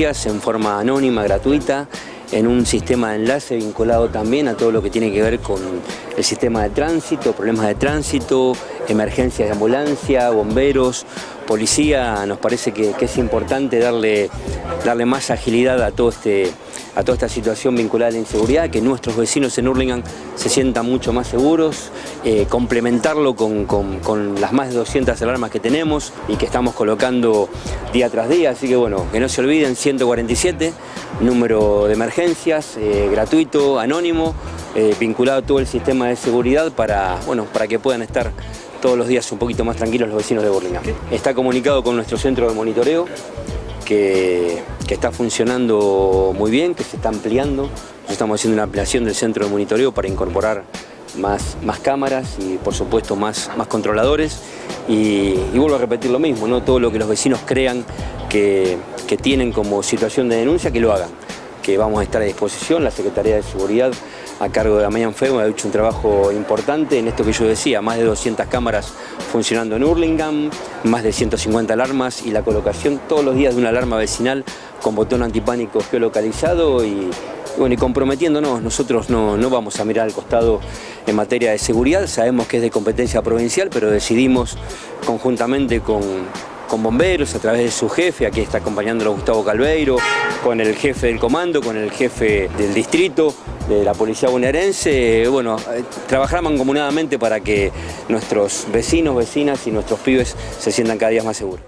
en forma anónima, gratuita, en un sistema de enlace vinculado también a todo lo que tiene que ver con el sistema de tránsito, problemas de tránsito, emergencias de ambulancia, bomberos, policía. Nos parece que, es importante darle, darle más agilidad a todo este a toda esta situación vinculada a la inseguridad, que nuestros vecinos en Hurlingham se sientan mucho más seguros, eh, complementarlo con, las más de 200 alarmas que tenemos y que estamos colocando día tras día, así que bueno, que no se olviden, 147, número de emergencias, eh, gratuito, anónimo, eh, vinculado a todo el sistema de seguridad para, bueno, para que puedan estar todos los días un poquito más tranquilos los vecinos de Burlingame. Está comunicado con nuestro centro de monitoreo, que, está funcionando muy bien, que se está ampliando. estamos haciendo una ampliación del centro de monitoreo para incorporar más, más cámaras y por supuesto más, más controladores. Y, vuelvo a repetir lo mismo, ¿no? todo lo que los vecinos crean que tienen como situación de denuncia, que lo hagan que vamos a estar a disposición. La Secretaría de Seguridad, a cargo de Damián Feo, ha hecho un trabajo importante en esto que yo decía, más de 200 cámaras funcionando en Hurlingham, más de 150 alarmas y la colocación todos los días de una alarma vecinal con botón antipánico geolocalizado y, bueno, y comprometiéndonos, nosotros no, no vamos a mirar al costado en materia de seguridad, sabemos que es de competencia provincial, pero decidimos conjuntamente con, con bomberos, a través de su jefe, aquí está acompañándolo Gustavo Calveiro, con el jefe del comando, con el jefe del distrito, de la policía bonaerense, bueno, eh, trabajamos mancomunadamente para que nuestros vecinos, vecinas y nuestros pibes se sientan cada día más seguros.